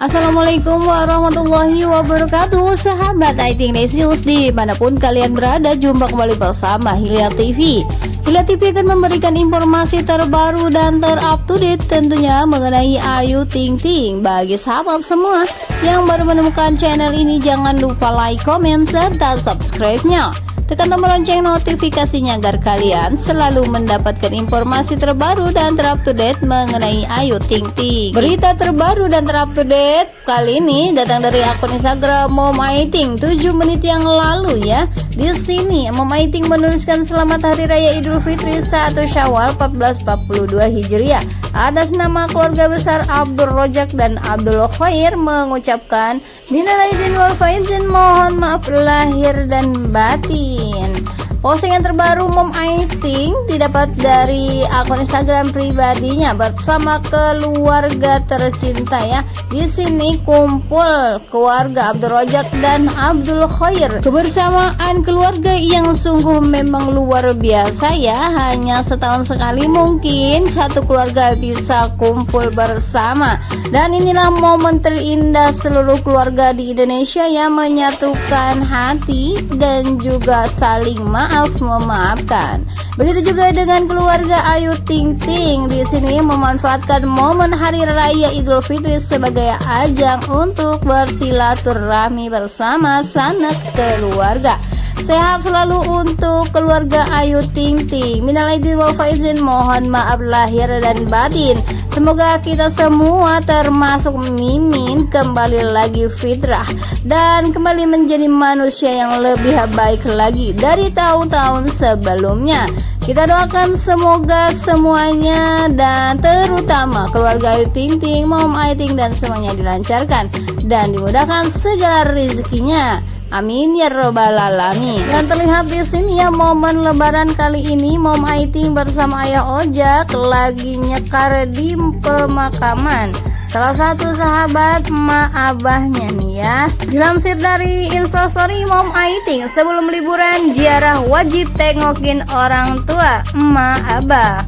Assalamualaikum warahmatullahi wabarakatuh. Sahabat Aiting News Di mana pun kalian berada Jumpa kembali bersama Hilya TV Hilya TV akan memberikan informasi terbaru dan terupdate Tentunya mengenai Ayu Ting Ting. Bagi sahabat semua Yang baru menemukan channel ini Jangan lupa like, comment, serta subscribe-nya Tekan tombol lonceng notifikasinya agar kalian selalu mendapatkan informasi terbaru dan terupdate mengenai Ayu Ting Ting. Berita terbaru dan terupdate kali ini datang dari akun Instagram Mom Aiting 7 menit yang lalu ya. Di sini Mom Aiting menuliskan selamat hari raya Idul Fitri 1 Syawal 1442 Hijriah. Atas nama keluarga besar Abdul Rojak dan Abdul Khair mengucapkan Minal aidin wal faizin mohon maaf lahir dan batin. Postingan terbaru Mom Aiting didapat dari akun Instagram pribadinya bersama keluarga tercinta ya. Di sini kumpul keluarga Abdul Rojak dan Abdul Khair. Kebersamaan keluarga yang sungguh memang luar biasa ya. Hanya setahun sekali mungkin satu keluarga bisa kumpul bersama. Dan inilah momen terindah seluruh keluarga di Indonesia yang menyatukan hati dan juga saling maaf maaf memaafkan. Begitu juga dengan keluarga Ayu Ting Ting di sini memanfaatkan momen hari raya Idul Fitri sebagai ajang untuk bersilaturahmi bersama sanak keluarga. Sehat selalu untuk keluarga Ayu Ting Ting. Minal aidin faizin, mohon maaf lahir dan batin. Semoga kita semua termasuk Mimin kembali lagi fitrah dan kembali menjadi manusia yang lebih baik lagi dari tahun-tahun sebelumnya. Kita doakan semoga semuanya dan terutama keluarga Ayu Ting Ting, Mom Ayu Ting dan semuanya dilancarkan dan dimudahkan segala rezekinya. Amin ya robbal alamin. Dan terlihat di sini ya momen lebaran kali ini Mom Aiting bersama Ayah Ojak lagi nyekar di pemakaman salah satu sahabat ma abahnya nih ya. Dilansir dari instastory Mom Aiting sebelum liburan ziarah wajib tengokin orang tua ma abah.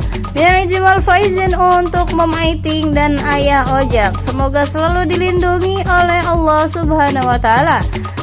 Minal faizin untuk Mom Aiting dan Ayah Ojak. Semoga selalu dilindungi oleh Allah Subhanahu wa taala.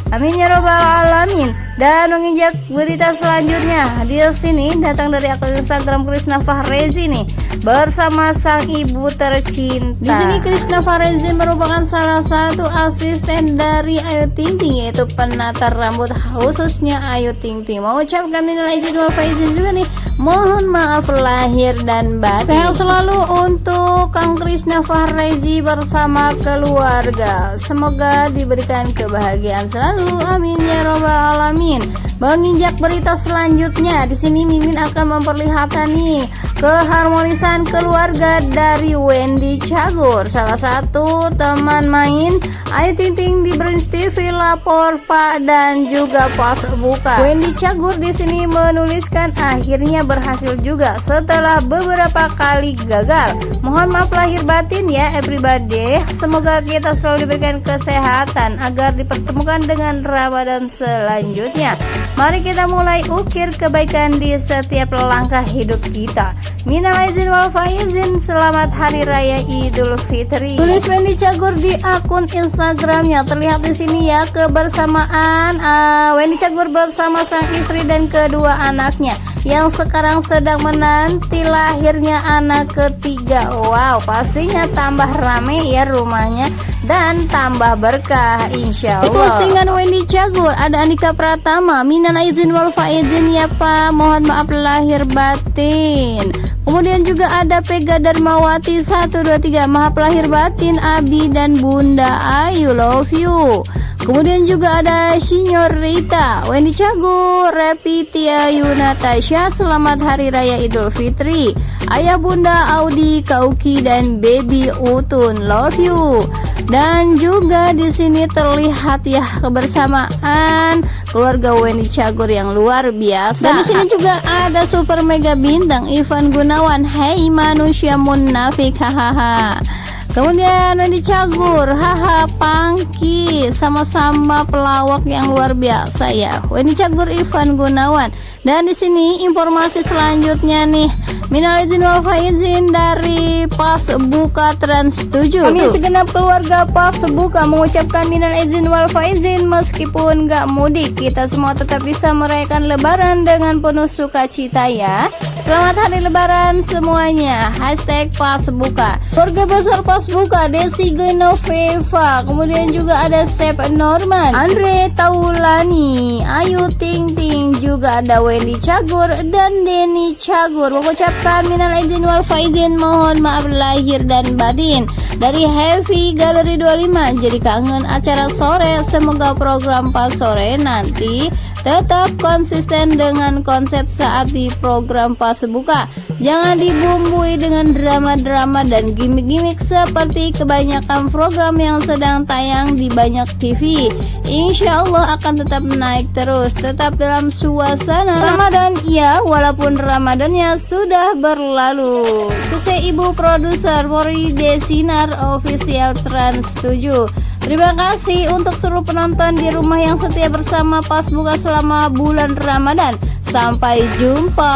Amin ya robbal alamin. Dan menginjak berita selanjutnya di sini datang dari akun Instagram Krisna Fahrezi nih bersama sang ibu tercinta. Di sini Krisna Fahrezi merupakan salah satu asisten dari Ayu Ting Ting yaitu penata rambut khususnya Ayu Ting Ting. Mau ucapkan minal aidin wal faizin juga nih. Mohon maaf lahir dan batin. Sehat selalu untuk Kang Krisna Fahreji bersama keluarga. Semoga diberikan kebahagiaan selalu. Amin ya robbal alamin. Menginjak berita selanjutnya di sini Mimin akan memperlihatkan nih keharmonisan keluarga dari Wendy Cagur. Salah satu teman main Ayu Ting Ting di Brains TV lapor Pak dan juga pas buka. Wendy Cagur di sini menuliskan akhirnya berhasil juga setelah beberapa kali gagal. Mohon maaf lahir batin ya everybody. Semoga kita selalu diberikan kesehatan agar dipertemukan dengan Ramadan selanjutnya. Mari kita mulai ukir kebaikan di setiap langkah hidup kita Minal aizin wal faizin Selamat Hari Raya Idul Fitri. Tulis Wendy Cagur di akun Instagramnya. Terlihat di sini ya kebersamaan uh, Wendy Cagur bersama sang istri dan kedua anaknya yang sekarang sedang menanti lahirnya anak ketiga. Wow pastinya tambah rame ya rumahnya dan tambah berkah insya Allah Di postingan Wendy Cagur ada Andika Pratama. Minan izin wal faizin ya Pak. Mohon maaf lahir batin Kemudian juga ada Pega Darmawati 123 Maaf lahir batin Abi dan Bunda Ayu love you Kemudian juga ada Sinyorita Wendy Cagur, Repitia Yunatasha Selamat Hari Raya Idul Fitri Ayah Bunda Audi Kauki dan Baby Utun Love you dan juga di sini terlihat ya kebersamaan keluarga Wendy Cagur yang luar biasa. Dan di sini juga ada super mega bintang Ivan Gunawan. Hey manusia munafik hahaha. Kemudian Wendy Cagur, haha Pangki, sama-sama pelawak yang luar biasa ya. Wendy Cagur Ivan Gunawan. Dan di sini informasi selanjutnya nih Minal izin wal faizin dari Pas Buka Trans 7 Kami segenap keluarga Pas Buka mengucapkan minal izin wal faizin meskipun gak mudik Kita semua tetap bisa merayakan lebaran dengan penuh sukacita ya Selamat hari lebaran semuanya. Hashtag Pas Buka. Keluarga besar Pas Buka Desi Genoveva Kemudian juga ada Sep Norman Andre Taulani Ayu Ting Ting Juga ada Wendy Cagur dan Denny Cagur. Mengucapkan minal aidin wal faizin mohon maaf lahir dan batin. Dari Heavy Gallery 25 jadi kangen acara sore. Semoga program pas sore nanti tetap konsisten dengan konsep saat di program pas buka. Jangan dibumbui dengan drama-drama dan gimmick-gimmick seperti kebanyakan program yang sedang tayang di banyak TV Insya Allah akan tetap naik terus tetap dalam suasana Ramadan. Ya walaupun Ramadannya sudah berlalu. Selesai ibu produser Mori Desinar official Trans 7 Terima kasih untuk seluruh penonton di rumah yang setia bersama pas buka selama bulan Ramadan. Sampai jumpa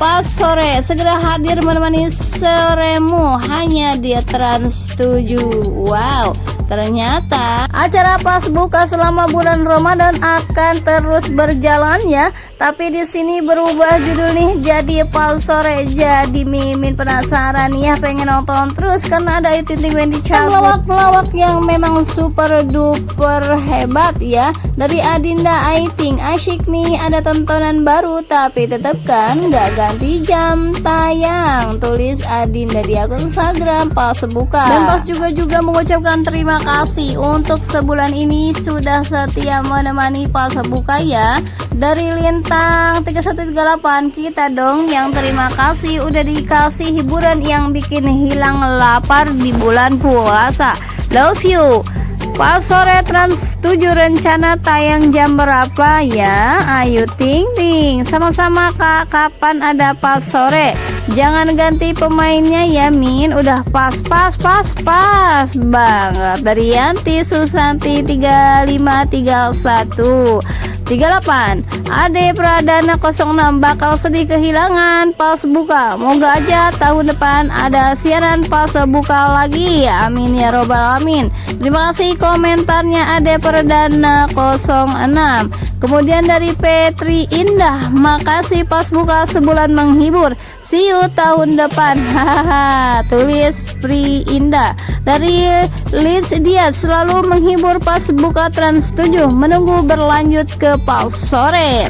pas sore segera hadir menemani seremu hanya di Trans 7. Wow. Ternyata acara pas buka selama bulan Ramadan akan terus berjalan ya. Tapi di sini berubah judul nih jadi pas sore. Jadi Mimin penasaran ya pengen nonton terus karena ada Titik Wendy Cagut. Pelawak-pelawak yang memang super duper hebat ya. Dari Adinda Aiting asyik nih ada tontonan baru tapi tetap kan nggak ganti jam tayang. Tulis Adinda di akun Instagram pas buka. Dan pas juga juga mengucapkan terima kasih untuk sebulan ini sudah setia menemani pas buka ya. Dari Lintang 3138 kita dong yang terima kasih. Udah dikasih hiburan yang bikin hilang lapar di bulan puasa. Love you. Pas sore Trans 7 rencana tayang jam berapa ya? Ayo ting ting Sama-sama kak. Kapan ada pas sore? Jangan ganti pemainnya ya Min. Udah pas pas pas pas banget. Dari Yanti Susanti 3531 38 Ade Pradana 06 bakal sedih kehilangan. Pas buka Moga aja tahun depan ada siaran pas buka lagi. Amin ya robbal alamin. Terima kasih komentarnya Ade Pradana 06 Kemudian dari Petri Indah, makasih pas buka sebulan menghibur. See you tahun depan. Hahaha. Tulis Pri Indah. Dari Leeds dia selalu menghibur pas buka Trans 7. Menunggu berlanjut ke pas sore.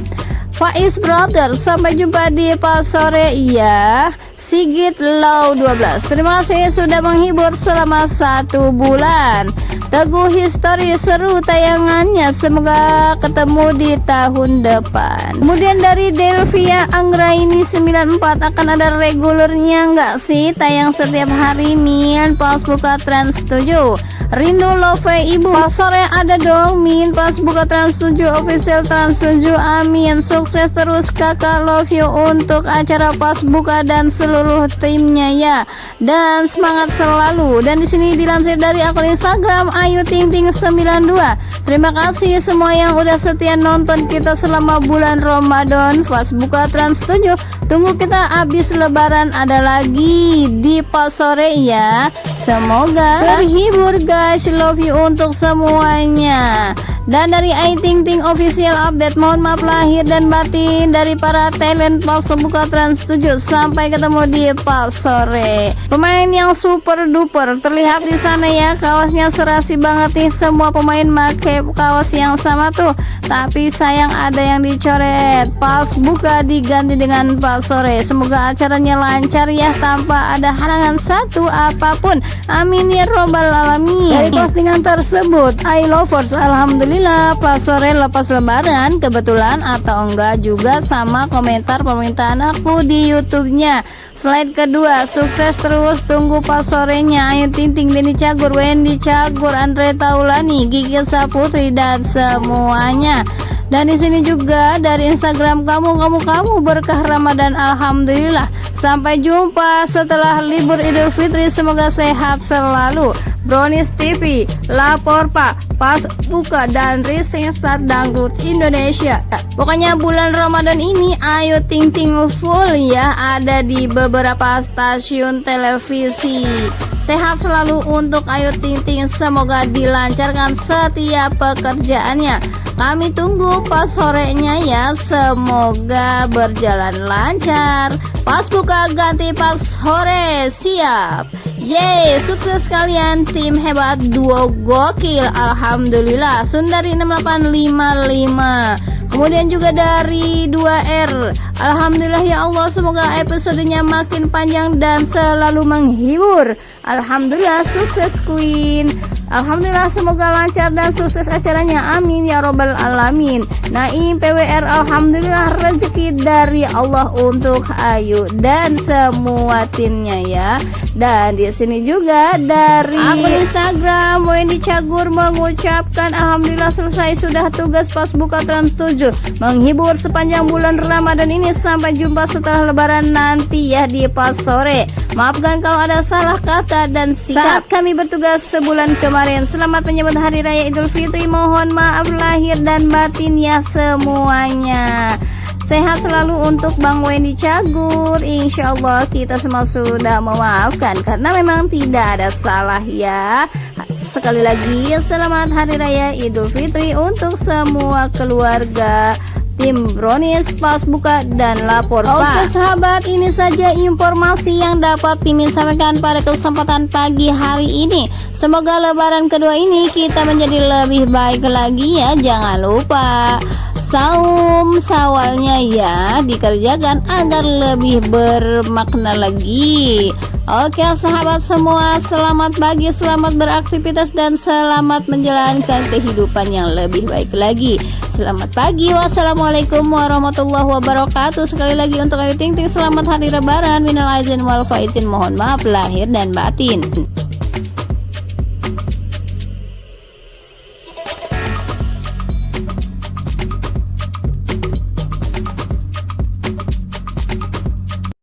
Faiz Brother, sampai jumpa di pas sore ya. Sigit Low 12 Terima kasih sudah menghibur selama satu bulan. Teguh History seru tayangannya. Semoga ketemu di tahun depan. Kemudian dari Delvia Anggraini 94 Akan ada regulernya nggak sih? Tayang setiap hari Min. Pas buka Trans 7 Rindu Love Ibu. Pas sore ada dong Min. Pas buka Trans 7 Official Trans 7 Amin. Sukses terus kakak love you Untuk acara pas buka dan seluruh timnya ya. Dan semangat selalu. Dan di sini dilansir dari akun Instagram Ayu Ting Ting 92 Terima kasih semua yang udah setia nonton kita selama bulan Ramadan. Pas buka Trans 7 Tunggu kita habis lebaran ada lagi di pas sore ya. Semoga terhibur guys. Love you untuk semuanya dan dari I Ting Ting official update mohon maaf lahir dan batin dari para talent pas buka trans 7 sampai ketemu di pas sore. Pemain yang super duper terlihat di sana ya. Kawasnya serasi banget nih semua pemain make kawas yang sama tuh. Tapi sayang ada yang dicoret. Pas buka diganti dengan pas sore. Semoga acaranya lancar ya tanpa ada halangan satu apa pun. Amin ya robbal alamin. Dari postingan tersebut I lovers alhamdulillah Alhamdulillah pas sore lepas lebaran kebetulan atau enggak juga sama komentar permintaan aku di YouTube-nya. Slide kedua, sukses terus tunggu pas sorenya. Ayo Tinting Deni Cagur, Wendy Cagur, Andre Taulani, Gigi Saputri dan semuanya. Dan di sini juga dari Instagram kamu, kamu, kamu berkah Ramadan. Alhamdulillah. Sampai jumpa setelah libur Idul Fitri Semoga sehat selalu. Brownies TV Lapor Pak Pas Buka dan Rising Start Dangdut Indonesia. Pokoknya bulan Ramadan ini Ayo Ting Ting full ya Ada di beberapa stasiun televisi Sehat selalu untuk Ayu Ting Ting Semoga dilancarkan setiap pekerjaannya. Kami tunggu pas sorenya ya. Semoga berjalan lancar. Pas buka ganti pas sore. Siap. Yeay sukses kalian. Tim hebat duo gokil. Alhamdulillah. Sundari 6855 Kemudian juga dari 2R Alhamdulillah ya Allah semoga episodenya makin panjang dan selalu menghibur Alhamdulillah sukses Queen. Alhamdulillah semoga lancar dan sukses acaranya. Amin ya robbal alamin. Naim PWR Alhamdulillah rezeki dari Allah untuk Ayu dan semua timnya ya. Dan di sini juga dari akun Instagram Wendy Cagur mengucapkan Alhamdulillah selesai. Sudah tugas pas buka Trans 7 menghibur sepanjang bulan Ramadan ini. Sampai jumpa setelah lebaran nanti ya di pas sore. Maafkan kalau ada salah kata dan sikap saat kami bertugas sebulan kemarin. Kemarin Selamat menyambut Hari Raya Idul Fitri. Mohon maaf lahir dan batin ya semuanya. Sehat selalu untuk Bang Wendy Cagur. Insya Allah kita semua sudah memaafkan Karena memang tidak ada salah ya. Sekali lagi Selamat Hari Raya Idul Fitri Untuk semua keluarga tim Brownies pas buka dan lapor Oke Pak. sahabat ini saja informasi yang dapat Mimin sampaikan pada kesempatan pagi hari ini. Semoga lebaran kedua ini kita menjadi lebih baik lagi ya. Jangan lupa saum sawalnya ya dikerjakan agar lebih bermakna lagi Oke sahabat semua selamat pagi selamat beraktivitas dan selamat menjalankan kehidupan yang lebih baik lagi. Selamat pagi wassalamualaikum warahmatullahi wabarakatuh. Sekali lagi untuk Ayu Ting Ting selamat hari lebaran. Minal aizin wal faizin mohon maaf lahir dan batin